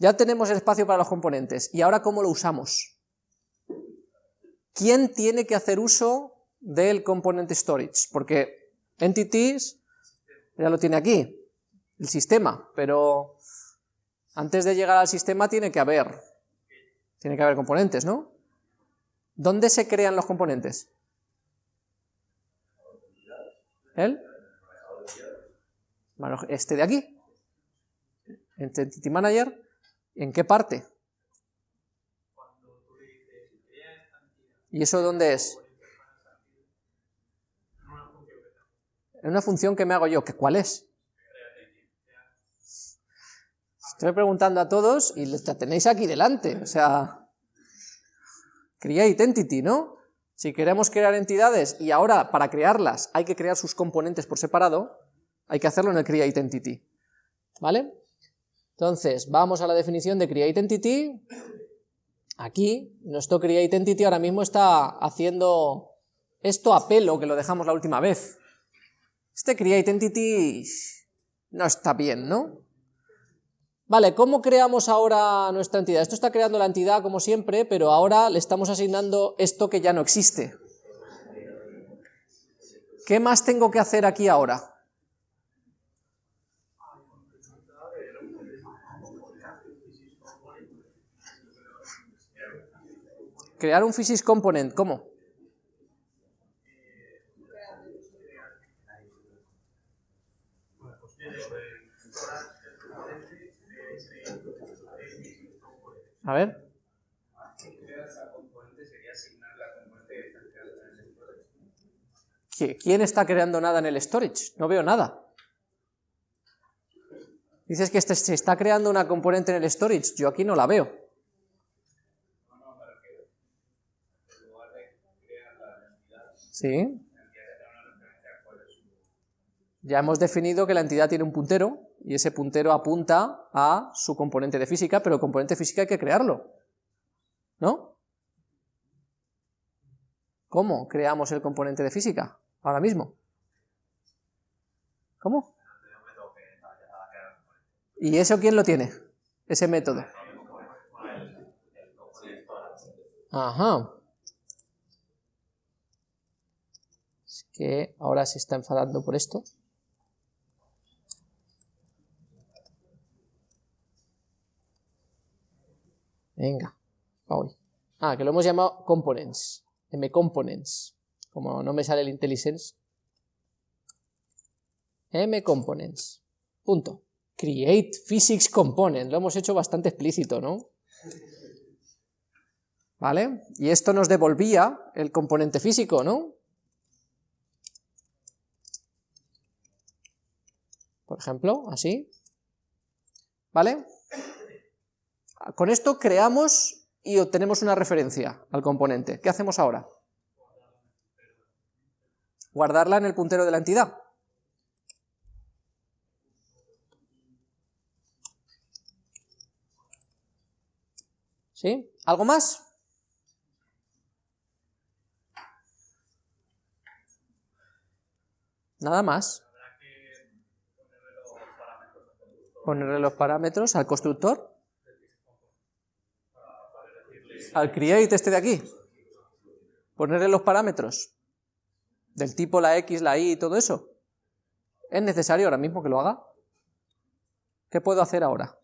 Ya tenemos el espacio para los componentes, ¿y ahora cómo lo usamos? ¿Quién tiene que hacer uso del componente storage? Porque entities ya lo tiene aquí, el sistema, pero antes de llegar al sistema tiene que haber, tiene que haber componentes, ¿no? ¿Dónde se crean los componentes? ¿El? Este de aquí, Entity Manager, ¿en qué parte? ¿Y eso dónde es? En una función que me hago yo, ¿que ¿cuál es? Estoy preguntando a todos y la tenéis aquí delante, o sea, create entity, ¿no? Si queremos crear entidades y ahora para crearlas hay que crear sus componentes por separado, hay que hacerlo en el create entity, ¿vale? Entonces, vamos a la definición de create entity, aquí, nuestro create entity ahora mismo está haciendo esto a pelo, que lo dejamos la última vez. Este create entity no está bien, ¿no? Vale, ¿cómo creamos ahora nuestra entidad? Esto está creando la entidad como siempre, pero ahora le estamos asignando esto que ya no existe. ¿Qué más tengo que hacer aquí ahora? Crear un physics component, ¿cómo? A ver. ¿Quién está creando nada en el storage? No veo nada. Dices que este, se está creando una componente en el storage, yo aquí no la veo. Sí. Ya hemos definido que la entidad tiene un puntero, y ese puntero apunta a su componente de física, pero el componente física hay que crearlo, ¿no? ¿Cómo creamos el componente de física ahora mismo? ¿Cómo? ¿Y eso quién lo tiene? Ese método. Ajá. Que ahora se está enfadando por esto. Venga, hoy. Ah, que lo hemos llamado components, M-components, como no me sale el IntelliSense. M-components, punto. Create physics component, lo hemos hecho bastante explícito, ¿no? ¿Vale? Y esto nos devolvía el componente físico, ¿no? Por ejemplo, así. ¿Vale? Con esto creamos y obtenemos una referencia al componente. ¿Qué hacemos ahora? Guardarla en el puntero de la entidad. ¿Sí? ¿Algo más? Nada más. Ponerle los parámetros al constructor al create este de aquí, ponerle los parámetros del tipo la x, la y y todo eso, ¿es necesario ahora mismo que lo haga? ¿Qué puedo hacer ahora?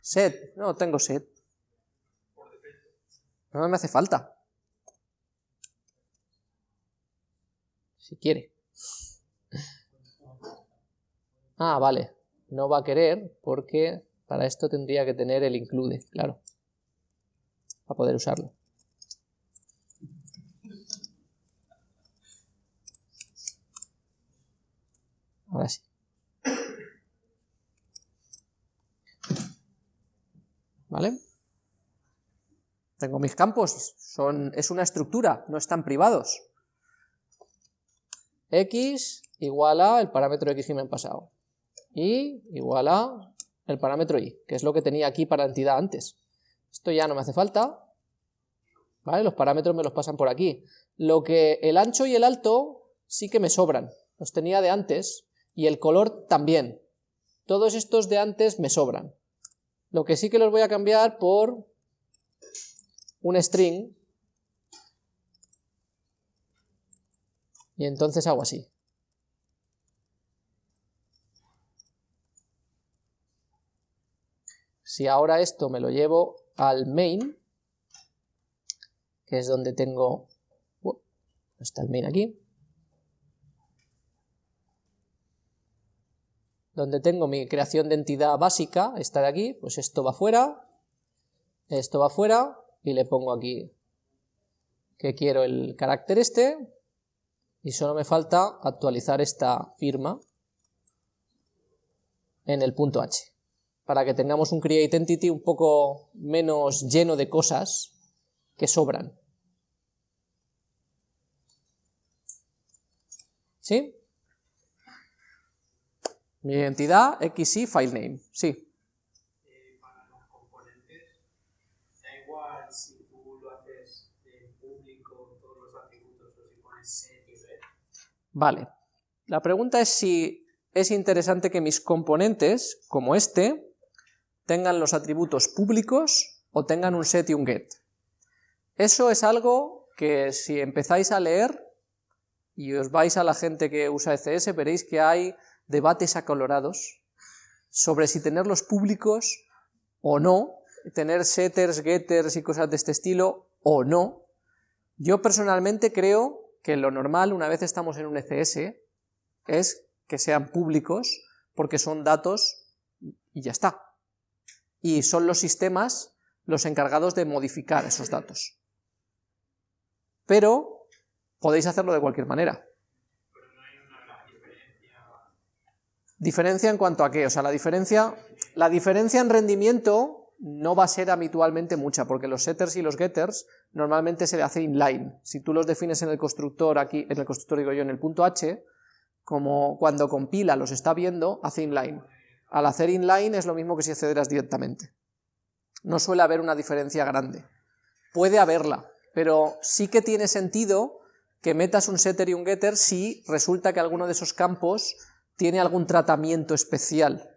Set, no tengo set. No me hace falta. Si quiere. Ah, vale. No va a querer porque para esto tendría que tener el include, claro para poder usarlo. Ahora sí. ¿Vale? Tengo mis campos, son, es una estructura, no están privados. x igual a el parámetro x que me han pasado. Y igual a el parámetro y, que es lo que tenía aquí para entidad antes. Esto ya no me hace falta, ¿vale? Los parámetros me los pasan por aquí. Lo que el ancho y el alto sí que me sobran, los tenía de antes, y el color también. Todos estos de antes me sobran. Lo que sí que los voy a cambiar por un string, y entonces hago así. Si ahora esto me lo llevo al main, que es donde tengo... está el main aquí. Donde tengo mi creación de entidad básica, está de aquí, pues esto va fuera, esto va fuera, y le pongo aquí que quiero el carácter este, y solo me falta actualizar esta firma en el punto h, para que tengamos un create entity un poco menos lleno de cosas que sobran. ¿Sí? Mi identidad, xy, filename, sí. Vale. La pregunta es si es interesante que mis componentes, como este, tengan los atributos públicos o tengan un set y un get. Eso es algo que si empezáis a leer y os vais a la gente que usa ECS, veréis que hay debates acolorados sobre si tenerlos públicos o no, tener setters, getters y cosas de este estilo o no. Yo personalmente creo que lo normal, una vez estamos en un ECS, es que sean públicos, porque son datos y ya está. Y son los sistemas los encargados de modificar esos datos. Pero podéis hacerlo de cualquier manera. Diferencia en cuanto a qué, o sea, la diferencia, la diferencia en rendimiento no va a ser habitualmente mucha, porque los setters y los getters normalmente se le hace inline. Si tú los defines en el constructor aquí, en el constructor digo yo, en el punto h, como cuando compila los está viendo, hace inline. Al hacer inline es lo mismo que si accederas directamente. No suele haber una diferencia grande. Puede haberla, pero sí que tiene sentido que metas un setter y un getter si resulta que alguno de esos campos tiene algún tratamiento especial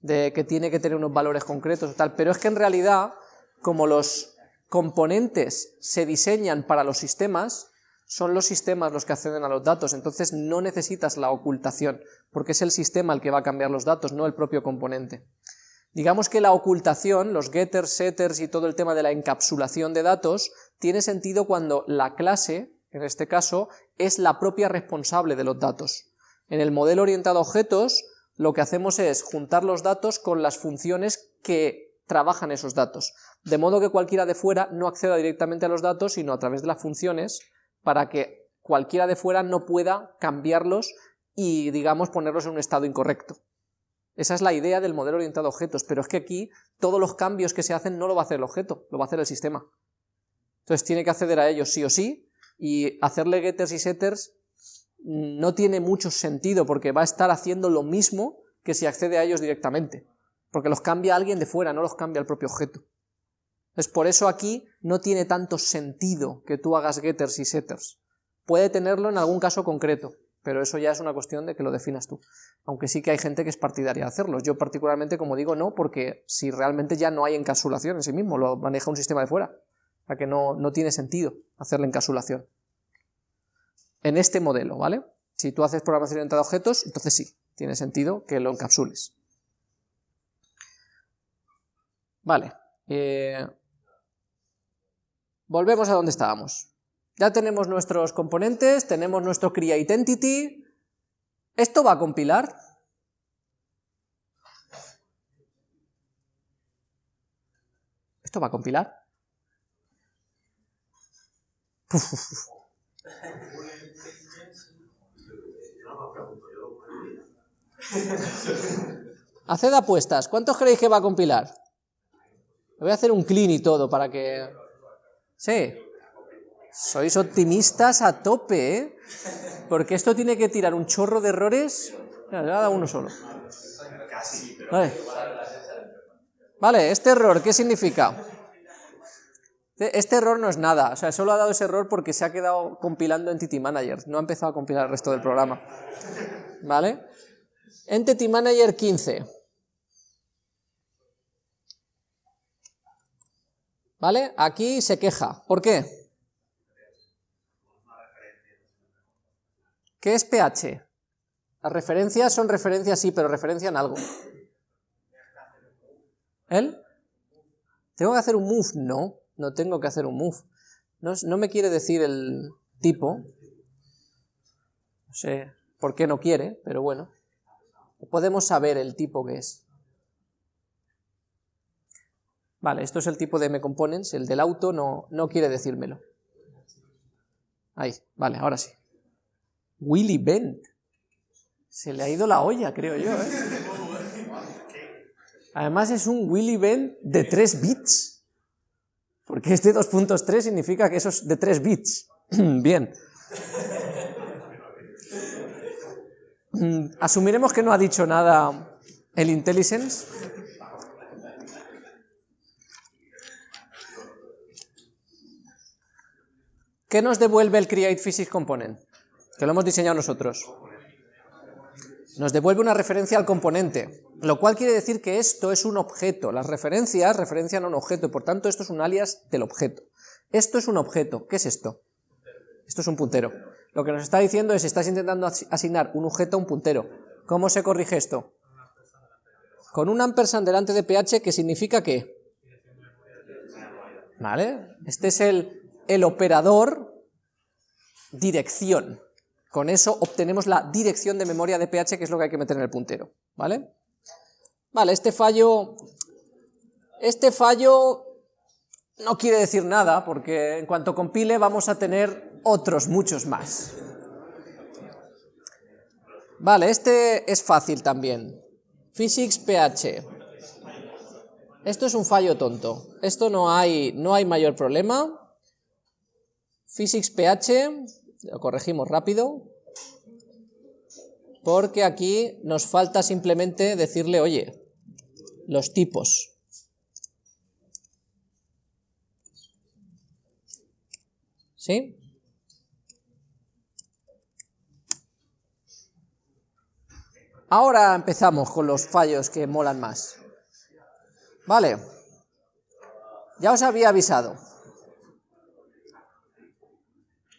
de que tiene que tener unos valores concretos o tal, pero es que en realidad, como los componentes se diseñan para los sistemas, son los sistemas los que acceden a los datos, entonces no necesitas la ocultación, porque es el sistema el que va a cambiar los datos, no el propio componente. Digamos que la ocultación, los getters, setters y todo el tema de la encapsulación de datos, tiene sentido cuando la clase, en este caso, es la propia responsable de los datos. En el modelo orientado a objetos, lo que hacemos es juntar los datos con las funciones que trabajan esos datos, de modo que cualquiera de fuera no acceda directamente a los datos, sino a través de las funciones, para que cualquiera de fuera no pueda cambiarlos y, digamos, ponerlos en un estado incorrecto. Esa es la idea del modelo orientado a objetos, pero es que aquí todos los cambios que se hacen no lo va a hacer el objeto, lo va a hacer el sistema. Entonces tiene que acceder a ellos sí o sí, y hacerle getters y setters no tiene mucho sentido porque va a estar haciendo lo mismo que si accede a ellos directamente, porque los cambia alguien de fuera, no los cambia el propio objeto. Es por eso aquí no tiene tanto sentido que tú hagas getters y setters. Puede tenerlo en algún caso concreto, pero eso ya es una cuestión de que lo definas tú. Aunque sí que hay gente que es partidaria de hacerlo. Yo particularmente, como digo, no, porque si realmente ya no hay encapsulación en sí mismo, lo maneja un sistema de fuera. O sea que no, no tiene sentido hacer la encapsulación en este modelo, ¿vale? Si tú haces programación orientada a objetos, entonces sí, tiene sentido que lo encapsules. Vale. Eh, volvemos a donde estábamos. Ya tenemos nuestros componentes, tenemos nuestro createEntity. ¿Esto va a compilar? ¿Esto va a compilar? Haced apuestas. ¿Cuántos creéis que va a compilar? voy a hacer un clean y todo para que... Sí. Sois optimistas a tope, ¿eh? Porque esto tiene que tirar un chorro de errores... Mira, uno solo. Vale. Vale, este error, ¿qué significa? Este error no es nada, o sea, solo ha dado ese error porque se ha quedado compilando Entity Manager, no ha empezado a compilar el resto del programa. ¿Vale? Entity Manager 15. ¿Vale? Aquí se queja. ¿Por qué? ¿Qué es pH? Las referencias son referencias, sí, pero referencian algo. ¿Él? ¿Tengo que hacer un move? No, no tengo que hacer un move. No, no me quiere decir el tipo. No sé por qué no quiere, pero bueno. Podemos saber el tipo que es. Vale, esto es el tipo de M-Components, el del auto no, no quiere decírmelo. Ahí, vale, ahora sí. Willy Bent. Se le ha ido la olla, creo yo. ¿eh? Además es un Willy Bent de 3 bits. Porque este 2.3 significa que eso es de 3 bits. Bien. Mm, asumiremos que no ha dicho nada el IntelliSense. ¿Qué nos devuelve el Create Physics Component? Que lo hemos diseñado nosotros. Nos devuelve una referencia al componente, lo cual quiere decir que esto es un objeto. Las referencias referencian a un objeto, por tanto esto es un alias del objeto. Esto es un objeto. ¿Qué es esto? Esto es un puntero. Lo que nos está diciendo es, estás intentando asignar un objeto a un puntero. ¿Cómo se corrige esto? Con un ampersand delante de ph, que significa qué? ¿Vale? Este es el el operador dirección. Con eso obtenemos la dirección de memoria de pH, que es lo que hay que meter en el puntero, ¿vale? Vale, este fallo, este fallo no quiere decir nada, porque en cuanto compile vamos a tener otros muchos más. Vale, este es fácil también. Physics PH. Esto es un fallo tonto. Esto no hay, no hay mayor problema. Physics PH, lo corregimos rápido, porque aquí nos falta simplemente decirle, oye, los tipos. ¿Sí? Ahora empezamos con los fallos que molan más. Vale, ya os había avisado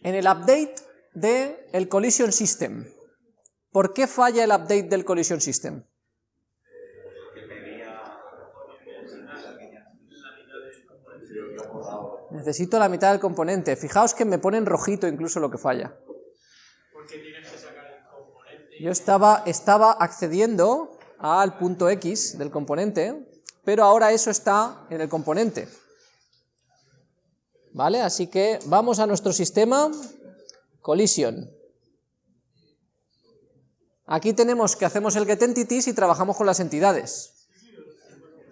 en el update del el collision system. ¿Por qué falla el update del collision system? Necesito la mitad del componente. Fijaos que me ponen rojito incluso lo que falla. Yo estaba, estaba accediendo al punto X del componente, pero ahora eso está en el componente. ¿Vale? Así que vamos a nuestro sistema, collision. Aquí tenemos que hacemos el getEntities y trabajamos con las entidades.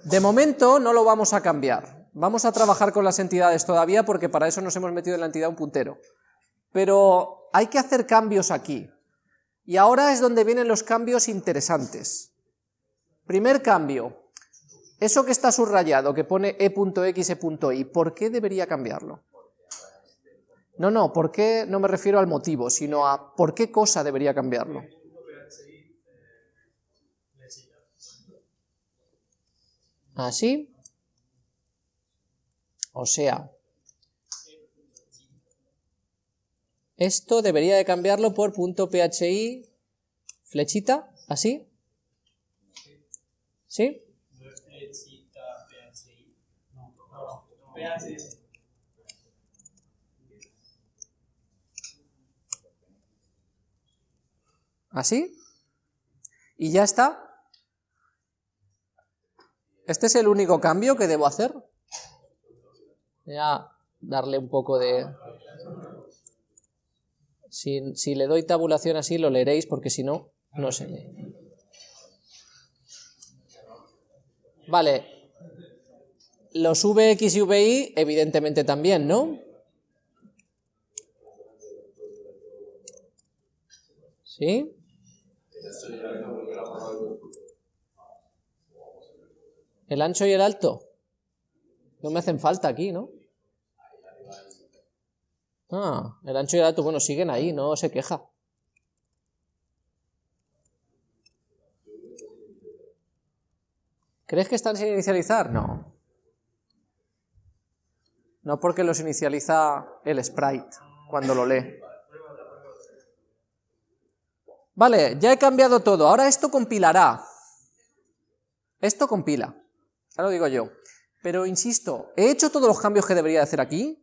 De momento no lo vamos a cambiar. Vamos a trabajar con las entidades todavía porque para eso nos hemos metido en la entidad un puntero. Pero hay que hacer cambios aquí. Y ahora es donde vienen los cambios interesantes. Primer cambio, eso que está subrayado, que pone e.x, e.y, ¿por qué debería cambiarlo? No, no, ¿por qué no me refiero al motivo, sino a por qué cosa debería cambiarlo? ¿Así? O sea, esto debería de cambiarlo por punto .phi, flechita, ¿así? ¿Sí? ¿Así? ¿Y ya está? ¿Este es el único cambio que debo hacer? Voy a darle un poco de... Si, si le doy tabulación así lo leeréis porque si no, no se. Vale, los Vx y Vi, evidentemente también, ¿no? ¿Sí? El ancho y el alto. No me hacen falta aquí, ¿no? Ah, el ancho y el alto, bueno, siguen ahí, no se queja. ¿Crees que están sin inicializar? No. No porque los inicializa el sprite cuando lo lee. Vale, ya he cambiado todo. Ahora esto compilará. Esto compila. Ya lo digo yo. Pero insisto, ¿he hecho todos los cambios que debería hacer aquí?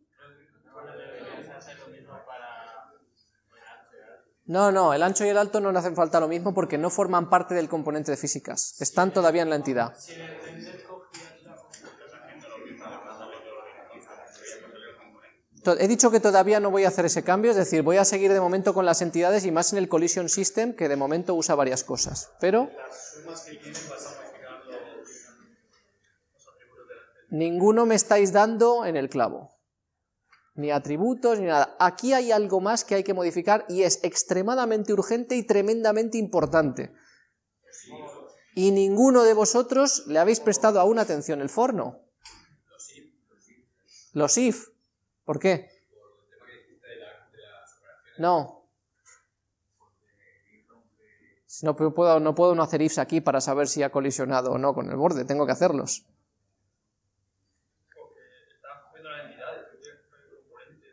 No, no, el ancho y el alto no le hacen falta lo mismo porque no forman parte del componente de físicas. Están todavía en la entidad. He dicho que todavía no voy a hacer ese cambio, es decir, voy a seguir de momento con las entidades y más en el collision system, que de momento usa varias cosas, pero... Ninguno me estáis dando en el clavo. Ni atributos, ni nada. Aquí hay algo más que hay que modificar y es extremadamente urgente y tremendamente importante. Y ninguno de vosotros le habéis prestado aún atención. El forno. Los if. ¿Por qué? No. No puedo, no puedo no hacer ifs aquí para saber si ha colisionado o no con el borde, tengo que hacerlos.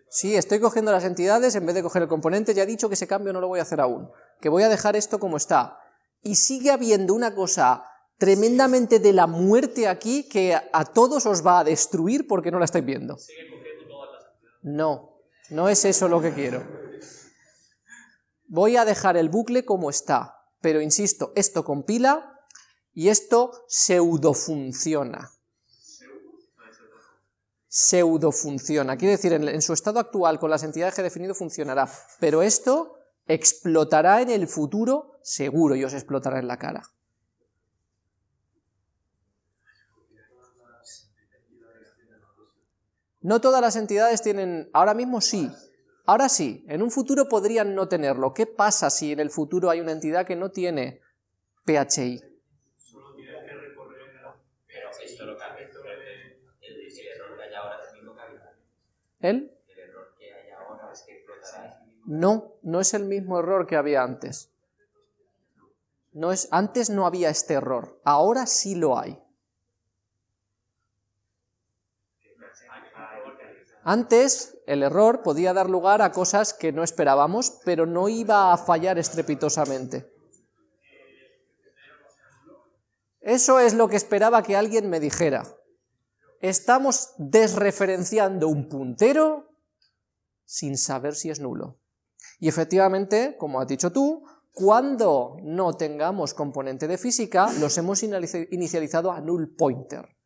Sí, estoy cogiendo las entidades en vez de coger el componente, ya he dicho que ese cambio no lo voy a hacer aún, que voy a dejar esto como está. Y sigue habiendo una cosa tremendamente de la muerte aquí que a todos os va a destruir porque no la estáis viendo. No, no es eso lo que quiero. Voy a dejar el bucle como está, pero insisto, esto compila y esto pseudo funciona. Pseudo funciona, quiere decir, en, en su estado actual con las entidades que he definido funcionará, pero esto explotará en el futuro seguro y os explotará en la cara. No todas las entidades tienen, ahora mismo sí, ahora sí, en un futuro podrían no tenerlo. ¿Qué pasa si en el futuro hay una entidad que no tiene PHI? El. No, no es el mismo error que había antes. No es, antes no había este error, ahora sí lo hay. Antes el error podía dar lugar a cosas que no esperábamos, pero no iba a fallar estrepitosamente. Eso es lo que esperaba que alguien me dijera. Estamos desreferenciando un puntero sin saber si es nulo. Y efectivamente, como has dicho tú, cuando no tengamos componente de física, los hemos inicializado a null pointer.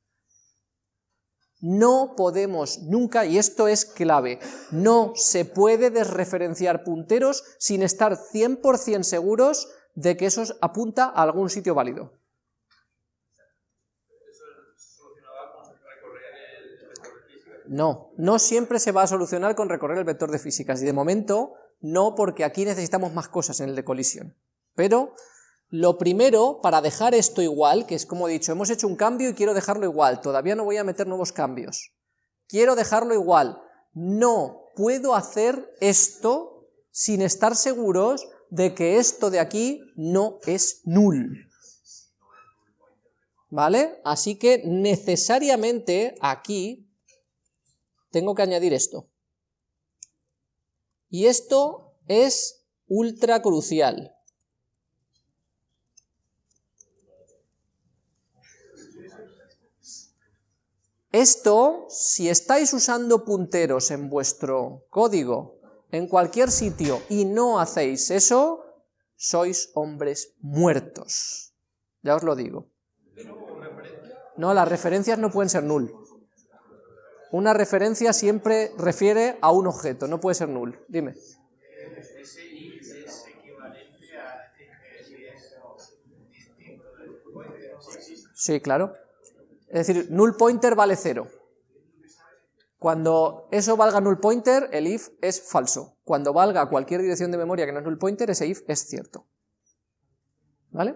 No podemos nunca, y esto es clave, no se puede desreferenciar punteros sin estar 100% seguros de que eso apunta a algún sitio válido. No, no siempre se va a solucionar con recorrer el vector de físicas, y de momento no porque aquí necesitamos más cosas en el de colisión. Pero lo primero, para dejar esto igual, que es como he dicho, hemos hecho un cambio y quiero dejarlo igual, todavía no voy a meter nuevos cambios. Quiero dejarlo igual. No puedo hacer esto sin estar seguros de que esto de aquí no es null. ¿Vale? Así que necesariamente aquí tengo que añadir esto. Y esto es ultra crucial. Esto, si estáis usando punteros en vuestro código, en cualquier sitio, y no hacéis eso, sois hombres muertos. Ya os lo digo. No, las referencias no pueden ser null. Una referencia siempre refiere a un objeto, no puede ser null. Dime. Sí, claro. Es decir, null pointer vale cero. Cuando eso valga null pointer, el if es falso. Cuando valga cualquier dirección de memoria que no es null pointer, ese if es cierto. ¿Vale?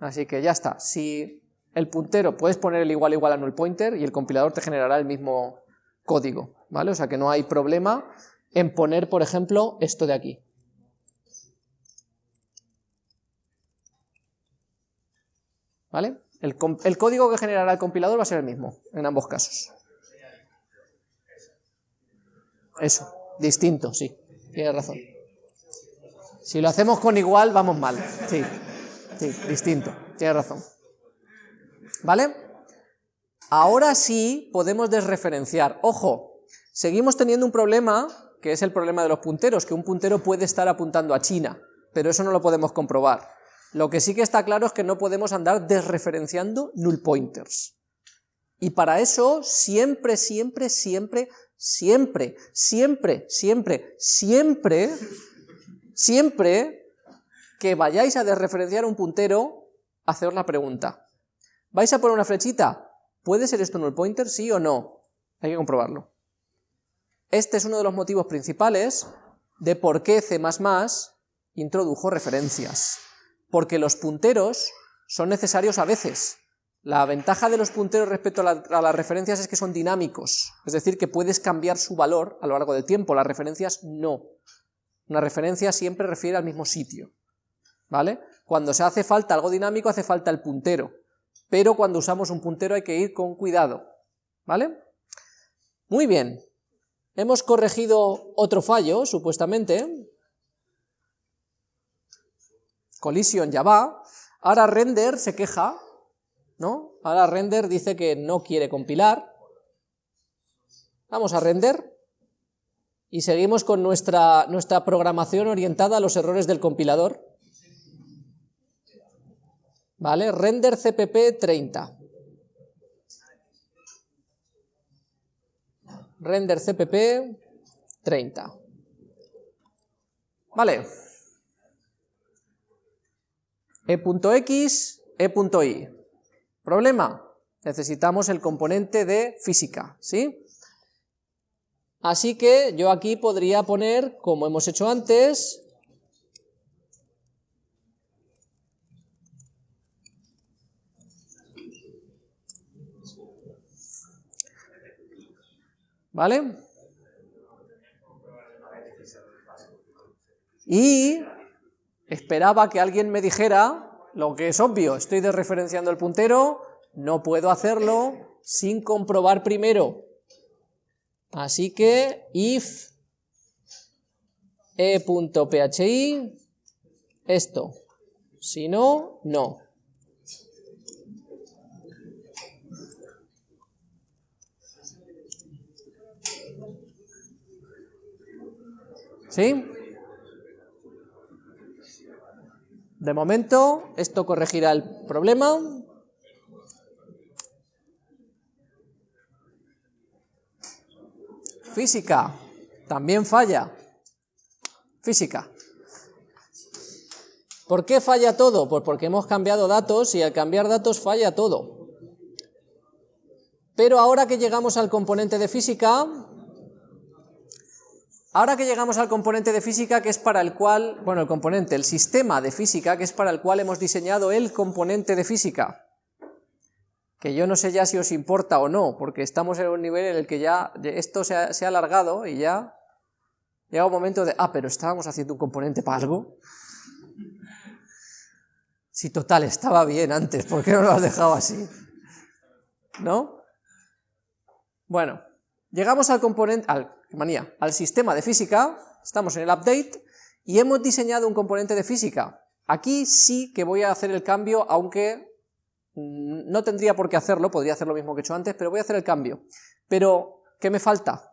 Así que ya está. Si el puntero, puedes poner el igual igual a null pointer y el compilador te generará el mismo código, ¿vale? O sea que no hay problema en poner, por ejemplo, esto de aquí. ¿Vale? El, código que generará el compilador va a ser el mismo, en ambos casos. Eso, distinto, sí, tienes razón. Si lo hacemos con igual, vamos mal, sí, sí, distinto, tienes razón. ¿Vale? Ahora sí podemos desreferenciar. Ojo, seguimos teniendo un problema, que es el problema de los punteros, que un puntero puede estar apuntando a China, pero eso no lo podemos comprobar. Lo que sí que está claro es que no podemos andar desreferenciando null pointers. Y para eso siempre, siempre, siempre, siempre, siempre, siempre, siempre, siempre que vayáis a desreferenciar un puntero, haceos la pregunta. ¿Vais a poner una flechita? ¿Puede ser esto null pointer, sí o no? Hay que comprobarlo. Este es uno de los motivos principales de por qué C++ introdujo referencias. Porque los punteros son necesarios a veces. La ventaja de los punteros respecto a, las referencias es que son dinámicos, es decir, que puedes cambiar su valor a lo largo del tiempo, las referencias no. Una referencia siempre refiere al mismo sitio, ¿vale? Cuando se hace falta algo dinámico hace falta el puntero, pero cuando usamos un puntero hay que ir con cuidado, ¿vale? Muy bien, hemos corregido otro fallo, supuestamente, collision ya va, ahora render se queja, ¿no? Ahora render dice que no quiere compilar, vamos a render, y seguimos con nuestra, nuestra programación orientada a los errores del compilador, ¿vale? Render CPP 30. Render CPP 30. Vale. E.x, E.y. Problema, necesitamos el componente de física, ¿sí? Así que yo aquí podría poner, como hemos hecho antes, ¿Vale? Y esperaba que alguien me dijera lo que es obvio, estoy desreferenciando el puntero, no puedo hacerlo sin comprobar primero. Así que if e.phi esto, si no, no. ¿Sí? De momento, esto corregirá el problema. Física, también falla. Física. ¿Por qué falla todo? Pues porque hemos cambiado datos y al cambiar datos falla todo. Pero ahora que llegamos al componente de física, Ahora que llegamos al componente de física que es para el cual, bueno, el componente, el sistema de física que es para el cual hemos diseñado el componente de física, que yo no sé ya si os importa o no, porque estamos en un nivel en el que ya esto se ha, alargado y ya llega un momento de, ah, pero estábamos haciendo un componente para algo. Si total, estaba bien antes, ¿por qué no lo has dejado así? ¿No? Bueno, llegamos al componente, al manía, al sistema de física, estamos en el update, y hemos diseñado un componente de física. Aquí sí que voy a hacer el cambio, aunque no tendría por qué hacerlo, podría hacer lo mismo que he hecho antes, pero voy a hacer el cambio. Pero, ¿qué me falta?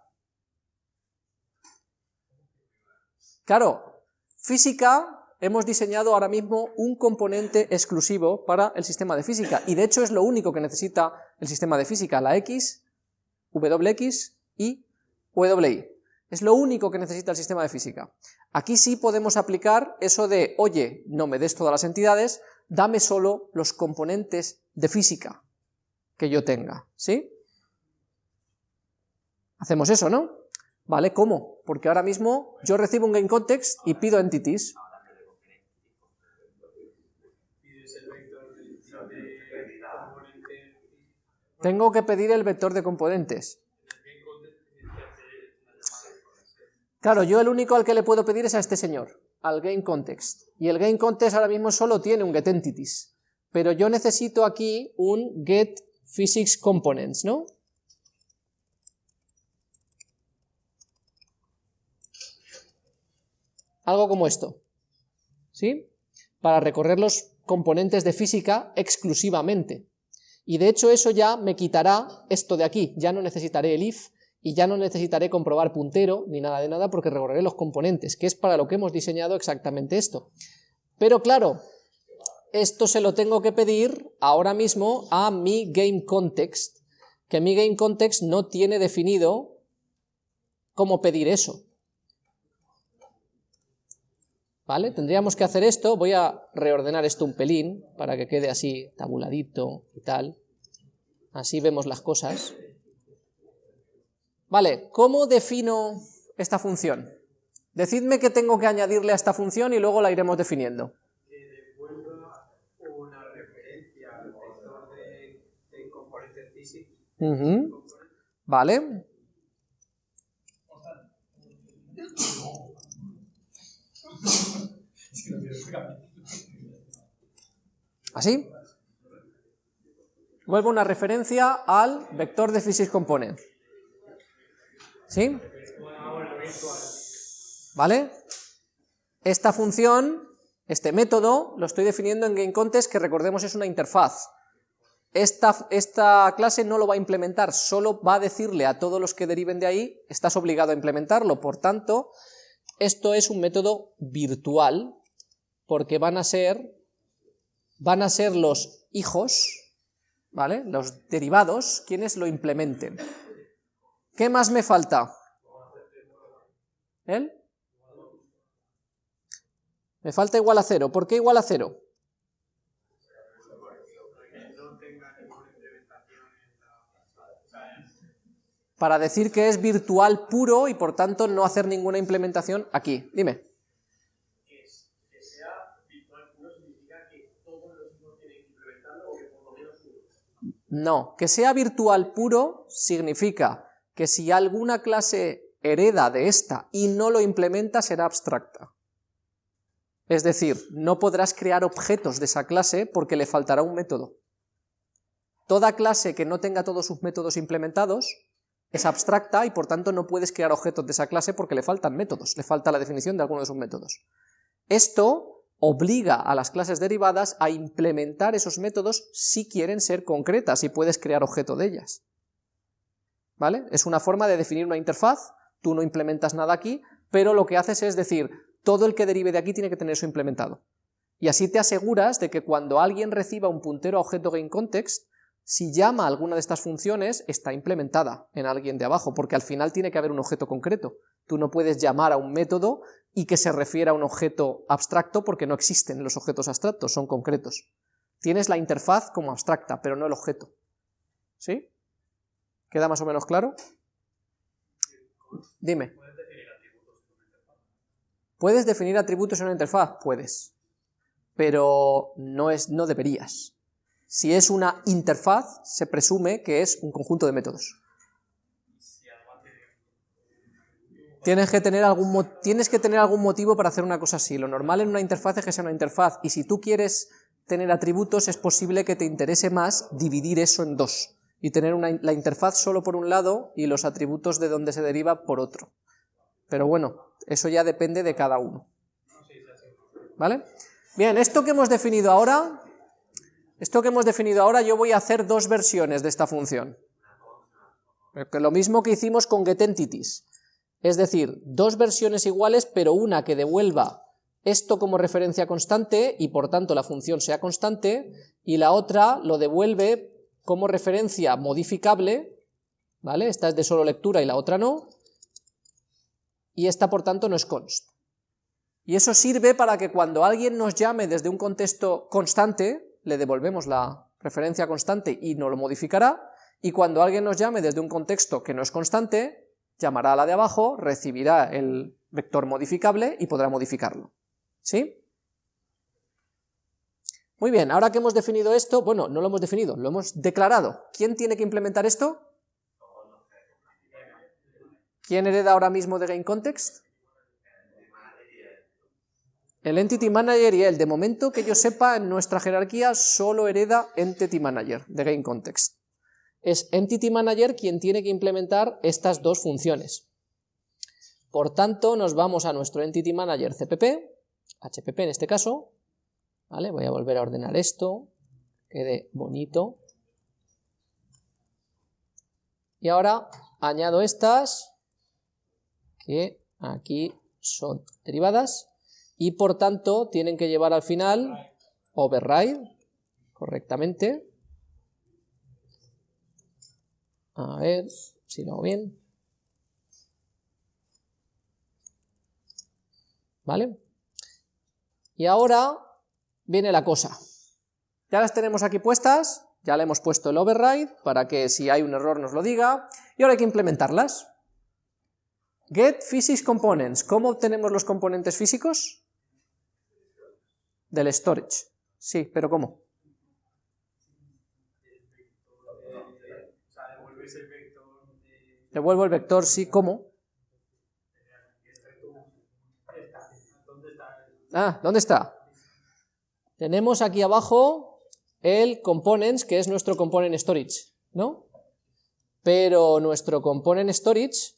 Claro, física, hemos diseñado ahora mismo un componente exclusivo para el sistema de física, y de hecho es lo único que necesita el sistema de física, la X, WX y WI. Es lo único que necesita el sistema de física. Aquí sí podemos aplicar eso de, oye, no me des todas las entidades, dame solo los componentes de física que yo tenga, ¿sí? Hacemos eso, ¿no? ¿Vale? ¿Cómo? Porque ahora mismo yo recibo un GameContext y pido entities. Tengo que pedir el vector de componentes. Claro, yo el único al que le puedo pedir es a este señor, al GameContext. Y el GameContext ahora mismo solo tiene un getEntities. Pero yo necesito aquí un getPhysicsComponents, ¿no? algo como esto, ¿sí? Para recorrer los componentes de física exclusivamente. Y de hecho eso ya me quitará esto de aquí, ya no necesitaré el if, y ya no necesitaré comprobar puntero ni nada de nada porque recorreré los componentes, que es para lo que hemos diseñado exactamente esto. Pero claro, esto se lo tengo que pedir ahora mismo a mi GameContext, que mi GameContext no tiene definido cómo pedir eso. ¿Vale? Tendríamos que hacer esto, voy a reordenar esto un pelín para que quede así tabuladito y tal. Así vemos las cosas. Vale, ¿cómo defino esta función? Decidme qué tengo que añadirle a esta función y luego la iremos definiendo. Vale. ¿Así? Vuelvo una referencia al vector de physics component. ¿Sí? ¿Vale? Esta función, este método, lo estoy definiendo en GameContest, que recordemos es una interfaz. Esta, esta, clase no lo va a implementar, solo va a decirle a todos los que deriven de ahí, estás obligado a implementarlo, por tanto, esto es un método virtual, porque van a ser, van a ser los hijos, ¿vale? Los derivados, quienes lo implementen. ¿Qué más me falta? ¿El? Me falta igual a cero. ¿Por qué igual a cero? Para decir que es virtual puro y por tanto no hacer ninguna implementación aquí. Dime. No, que sea virtual puro significa que si alguna clase hereda de esta y no lo implementa será abstracta. Es decir, no podrás crear objetos de esa clase porque le faltará un método. Toda clase que no tenga todos sus métodos implementados es abstracta y por tanto no puedes crear objetos de esa clase porque le faltan métodos, le falta la definición de alguno de sus métodos. Esto obliga a las clases derivadas a implementar esos métodos si quieren ser concretas y puedes crear objeto de ellas. ¿Vale? Es una forma de definir una interfaz, tú no implementas nada aquí, pero lo que haces es decir, todo el que derive de aquí tiene que tener eso implementado. Y así te aseguras de que cuando alguien reciba un puntero a objeto GameContext, si llama a alguna de estas funciones, está implementada en alguien de abajo, porque al final tiene que haber un objeto concreto. Tú no puedes llamar a un método y que se refiera a un objeto abstracto porque no existen los objetos abstractos, son concretos. Tienes la interfaz como abstracta, pero no el objeto. ¿Sí? ¿Queda más o menos claro? Dime. ¿Puedes definir atributos en una interfaz? Puedes, pero no, es, no deberías. Si es una interfaz, se presume que es un conjunto de métodos. Tienes que, tener algún, tienes que tener algún motivo para hacer una cosa así. Lo normal en una interfaz es que sea una interfaz, y si tú quieres tener atributos, es posible que te interese más dividir eso en dos y tener la interfaz solo por un lado y los atributos de donde se deriva por otro. Pero bueno, eso ya depende de cada uno. ¿Vale? Bien, esto que hemos definido ahora, esto que hemos definido ahora, yo voy a hacer dos versiones de esta función. Lo mismo que hicimos con getEntities. Es decir, dos versiones iguales, pero una que devuelva esto como referencia constante y por tanto la función sea constante, y la otra lo devuelve como referencia modificable, ¿vale? Esta es de solo lectura y la otra no, y esta por tanto no es const. Y eso sirve para que cuando alguien nos llame desde un contexto constante, le devolvemos la referencia constante y no lo modificará, y cuando alguien nos llame desde un contexto que no es constante, llamará a la de abajo, recibirá el vector modificable y podrá modificarlo. ¿Sí? Muy bien, ahora que hemos definido esto, bueno, no lo hemos definido, lo hemos declarado. ¿Quién tiene que implementar esto? ¿Quién hereda ahora mismo de GameContext? El Entity Manager y él. De momento que yo sepa, en nuestra jerarquía solo hereda Entity Manager de GameContext. Es Entity Manager quien tiene que implementar estas dos funciones. Por tanto, nos vamos a nuestro Entity Manager CPP, HPP en este caso, ¿vale? Voy a volver a ordenar esto, quede bonito. Y ahora añado estas, que aquí son derivadas, y por tanto tienen que llevar al final override correctamente. A ver si lo hago bien. ¿Vale? Y ahora viene la cosa. Ya las tenemos aquí puestas, ya le hemos puesto el override para que si hay un error nos lo diga, y ahora hay que implementarlas. Get physics components. ¿Cómo obtenemos los componentes físicos? Del storage. Sí, pero ¿cómo? Devuelvo el vector, sí, ¿cómo? Ah, ¿dónde está? Tenemos aquí abajo el components, que es nuestro component storage, ¿no? Pero nuestro component storage,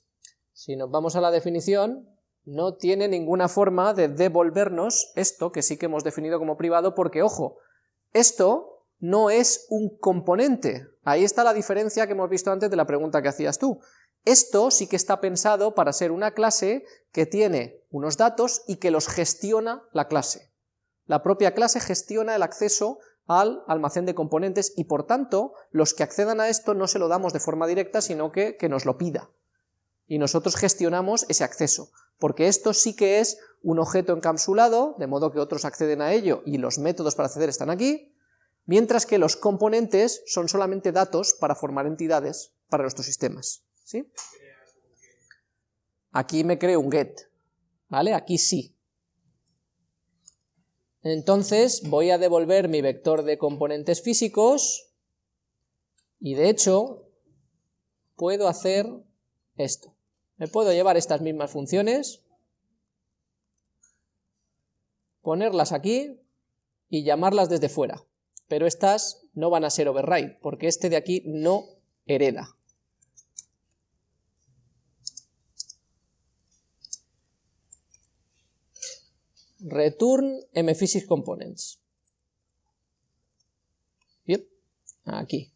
si nos vamos a la definición, no tiene ninguna forma de devolvernos esto, que sí que hemos definido como privado, porque, ojo, esto no es un componente. Ahí está la diferencia que hemos visto antes de la pregunta que hacías tú. Esto sí que está pensado para ser una clase que tiene unos datos y que los gestiona la clase. La propia clase gestiona el acceso al almacén de componentes y por tanto los que accedan a esto no se lo damos de forma directa sino que, que nos lo pida. Y nosotros gestionamos ese acceso, porque esto sí que es un objeto encapsulado, de modo que otros acceden a ello y los métodos para acceder están aquí, mientras que los componentes son solamente datos para formar entidades para nuestros sistemas. ¿sí? Aquí me creo un get, ¿vale? Aquí sí. Entonces voy a devolver mi vector de componentes físicos y de hecho puedo hacer esto. Me puedo llevar estas mismas funciones, ponerlas aquí y llamarlas desde fuera, pero estas no van a ser override, porque este de aquí no hereda. Return mphysics components. Aquí.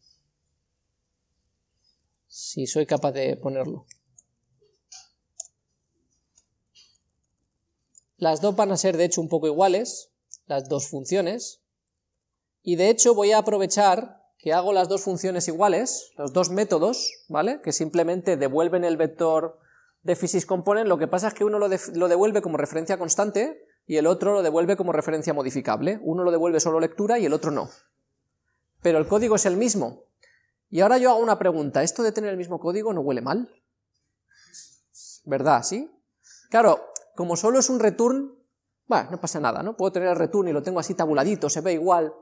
Si soy capaz de ponerlo. Las dos van a ser de hecho un poco iguales, las dos funciones, y de hecho voy a aprovechar que hago las dos funciones iguales, los dos métodos, ¿vale? Que simplemente devuelven el vector de physics lo que pasa es que uno lo devuelve como referencia constante, y el otro lo devuelve como referencia modificable. Uno lo devuelve solo lectura y el otro no. Pero el código es el mismo. Y ahora yo hago una pregunta, ¿esto de tener el mismo código no huele mal? ¿Verdad, sí? Claro, como solo es un return, bueno, no pasa nada, ¿no? Puedo tener el return y lo tengo así tabuladito, se ve igual,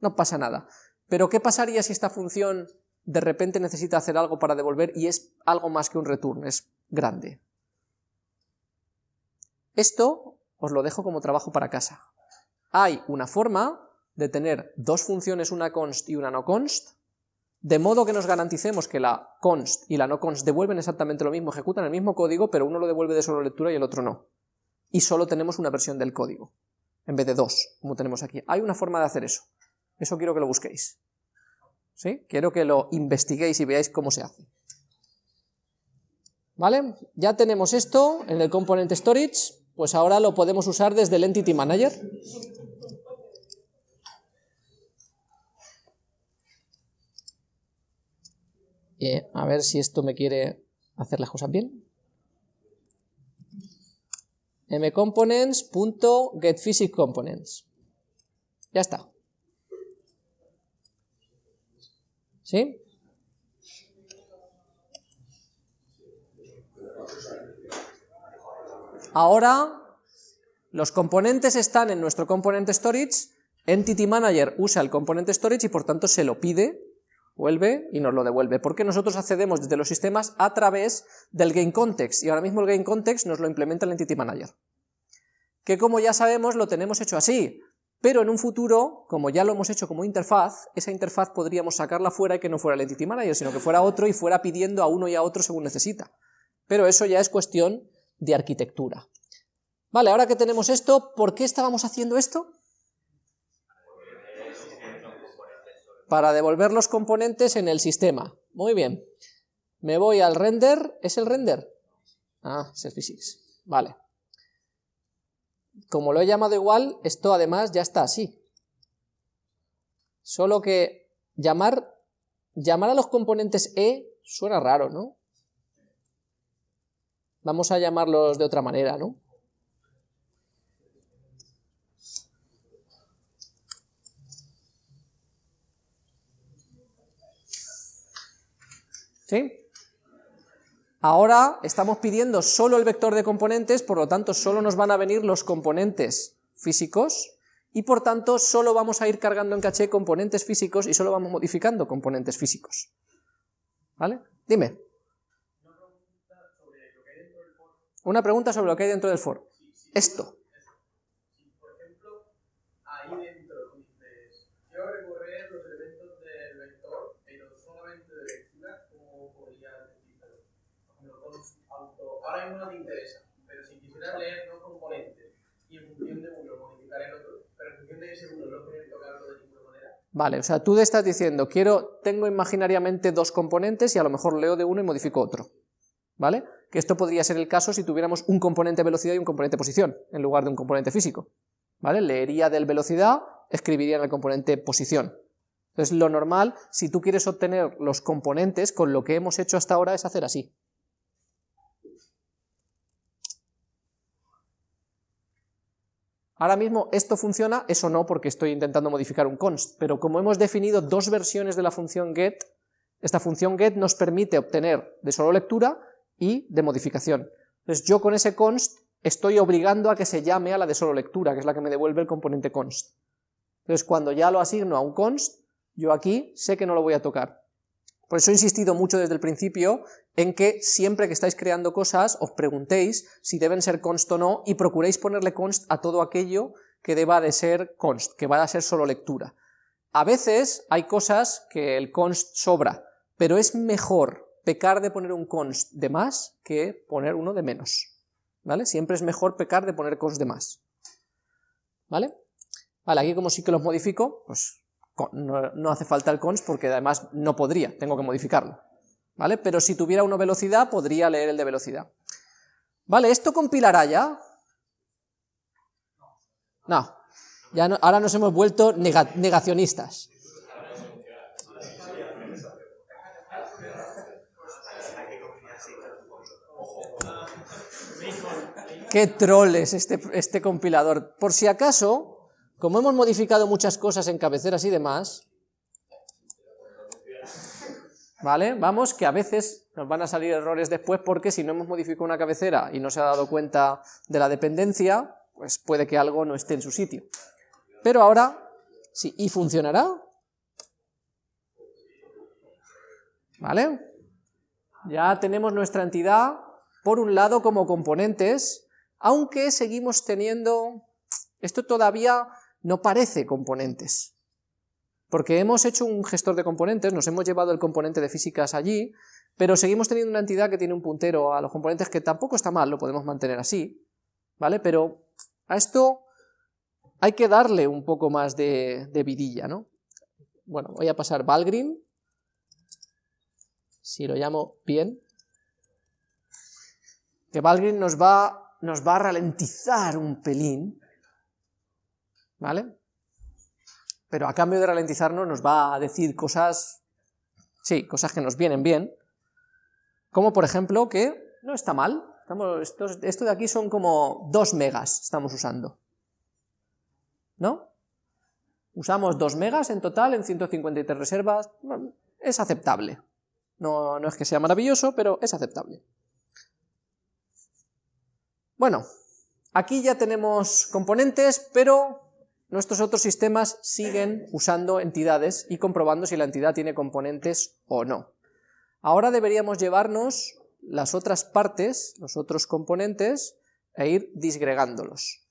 no pasa nada. Pero ¿qué pasaría si esta función de repente necesita hacer algo para devolver y es algo más que un return, es grande? Esto os lo dejo como trabajo para casa. Hay una forma de tener dos funciones, una const y una no const, de modo que nos garanticemos que la const y la no const devuelven exactamente lo mismo, ejecutan el mismo código, pero uno lo devuelve de solo lectura y el otro no. Y solo tenemos una versión del código, en vez de dos, como tenemos aquí. Hay una forma de hacer eso. Eso quiero que lo busquéis. ¿Sí? Quiero que lo investiguéis y veáis cómo se hace. ¿Vale? Ya tenemos esto en el componente storage, pues ahora lo podemos usar desde el Entity Manager. a ver si esto me quiere hacer las cosas bien. mcomponents.getPhysicComponents. Ya está. ¿Sí? Ahora los componentes están en nuestro componente storage, Entity Manager usa el componente storage y por tanto se lo pide, vuelve y nos lo devuelve, porque nosotros accedemos desde los sistemas a través del GameContext, y ahora mismo el GameContext nos lo implementa el Entity Manager. Que como ya sabemos lo tenemos hecho así, pero en un futuro, como ya lo hemos hecho como interfaz, esa interfaz podríamos sacarla fuera y que no fuera el Entity Manager, sino que fuera otro y fuera pidiendo a uno y a otro según necesita. Pero eso ya es cuestión de arquitectura. Vale, ahora que tenemos esto, ¿por qué estábamos haciendo esto? Para devolver los componentes en el sistema. Muy bien. Me voy al render. ¿Es el render? Ah, es el physics. Vale. Como lo he llamado igual, esto además ya está así. Solo que llamar, llamar a los componentes E suena raro, ¿no? Vamos a llamarlos de otra manera, ¿no? ¿Sí? Ahora estamos pidiendo solo el vector de componentes, por lo tanto solo nos van a venir los componentes físicos, y por tanto solo vamos a ir cargando en caché componentes físicos y solo vamos modificando componentes físicos. ¿Vale? Dime. Una pregunta sobre lo que hay dentro del for. Esto. Por ejemplo, ahí dentro dices, quiero recorrer los elementos del vector, pero solamente de lectura, ¿cómo podría decirlo? Ahora mismo no te interesa, pero si quisieras leer dos componentes y en función de uno modificar el otro, pero en función de ese uno no que tocarlo de ninguna manera. Vale, o sea, tú estás diciendo, quiero, tengo imaginariamente dos componentes y a lo mejor leo de uno y modifico otro. ¿Vale? que esto podría ser el caso si tuviéramos un componente velocidad y un componente posición, en lugar de un componente físico. Leería del velocidad, escribiría en el componente posición. Entonces lo normal, si tú quieres obtener los componentes, con lo que hemos hecho hasta ahora es hacer así. Ahora mismo esto funciona, eso no, porque estoy intentando modificar un const, pero como hemos definido dos versiones de la función get, esta función get nos permite obtener de solo lectura y de modificación. Entonces yo con ese const estoy obligando a que se llame a la de solo lectura, que es la que me devuelve el componente const. Entonces cuando ya lo asigno a un const, yo aquí sé que no lo voy a tocar. Por eso he insistido mucho desde el principio en que siempre que estáis creando cosas os preguntéis si deben ser const o no y procuréis ponerle const a todo aquello que deba de ser const, que vaya a ser solo lectura. A veces hay cosas que el const sobra, pero es mejor pecar de poner un const de más que poner uno de menos, ¿vale? Siempre es mejor pecar de poner const de más, ¿vale? Vale, aquí como sí que los modifico, pues no, hace falta el const porque además no podría, tengo que modificarlo, ¿vale? Pero si tuviera uno velocidad, podría leer el de velocidad. Vale, ¿esto compilará ya? No, ya ahora nos hemos vuelto negacionistas. Qué troll es este, este compilador. Por si acaso, como hemos modificado muchas cosas en cabeceras y demás, ¿vale? Vamos, que a veces nos van a salir errores después porque si no hemos modificado una cabecera y no se ha dado cuenta de la dependencia, pues puede que algo no esté en su sitio. Pero ahora, sí, ¿y funcionará? ¿Vale? Ya tenemos nuestra entidad, por un lado como componentes, aunque seguimos teniendo, esto todavía no parece componentes, porque hemos hecho un gestor de componentes, nos hemos llevado el componente de físicas allí, pero seguimos teniendo una entidad que tiene un puntero a los componentes que tampoco está mal, lo podemos mantener así, ¿vale? Pero a esto hay que darle un poco más de, vidilla, ¿no? Bueno, voy a pasar Valgrind, si lo llamo bien, que Valgrind nos va nos va a ralentizar un pelín, ¿vale? Pero a cambio de ralentizarnos nos va a decir cosas, sí, cosas que nos vienen bien, como por ejemplo que no está mal, estamos, esto, de aquí son como 2 megas estamos usando, ¿no? Usamos 2 megas en total en 153 reservas, es aceptable, no, no es que sea maravilloso, pero es aceptable. Bueno, aquí ya tenemos componentes, pero nuestros otros sistemas siguen usando entidades y comprobando si la entidad tiene componentes o no. Ahora deberíamos llevarnos las otras partes, los otros componentes, e ir disgregándolos.